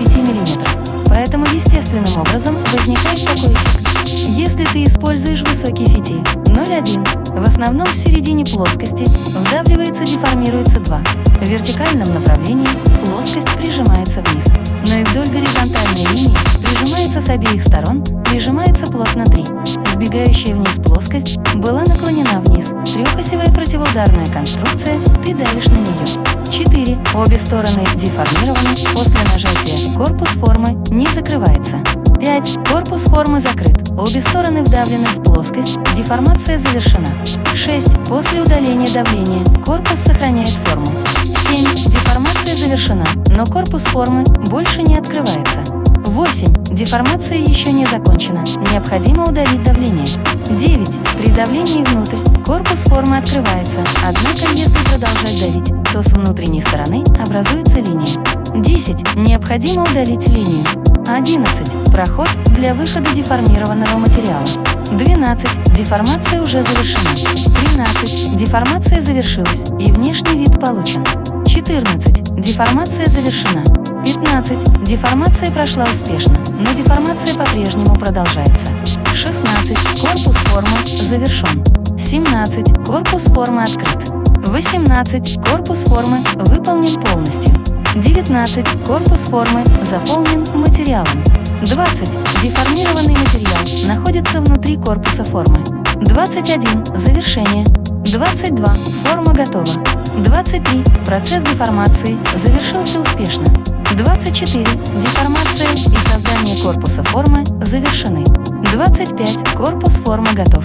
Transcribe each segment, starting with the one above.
3-5 мм. Поэтому естественным образом возникает такой эффект. Если ты используешь высокий фитиль 0,1, в основном в середине плоскости вдавливается деформируется 2. В вертикальном направлении плоскость прижимается вниз, но и вдоль горизонтальной линии прижимается с обеих сторон, прижимается плотно 3. Сбегающая вниз плоскость была наклонена вниз. Трехосевая противоударная конструкция, ты давишь на нее. 4. Обе стороны деформированы. После нажатия корпус формы не закрывается. 5. Корпус формы закрыт. Обе стороны вдавлены в плоскость. Деформация завершена. 6. После удаления давления корпус сохраняет форму. 7. Деформация завершена, но корпус формы больше не открывается. 8. Деформация еще не закончена. Необходимо удалить давление. 9. При давлении внутрь корпус формы открывается, однако если продолжать давить, то с внутренней стороны образуется линия. 10. Необходимо удалить линию. 11. Проход для выхода деформированного материала. 12. Деформация уже завершена. 13. Деформация завершилась и внешний вид получен. 14. Деформация завершена. 15. Деформация прошла успешно, но деформация по-прежнему продолжается. 16. Корпус формы завершен. 17. Корпус формы открыт. 18. Корпус формы выполнен полностью. 19. Корпус формы заполнен материалом. 20. Деформированный материал находится внутри корпуса формы. 21. Завершение. 22. Форма готова. 23. Процесс деформации завершился успешно. 24. Деформация и создание корпуса формы завершены. 25. Корпус формы готов.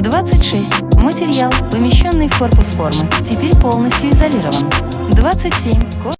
26. Материал, помещенный в корпус формы, теперь полностью изолирован. 27. Корпус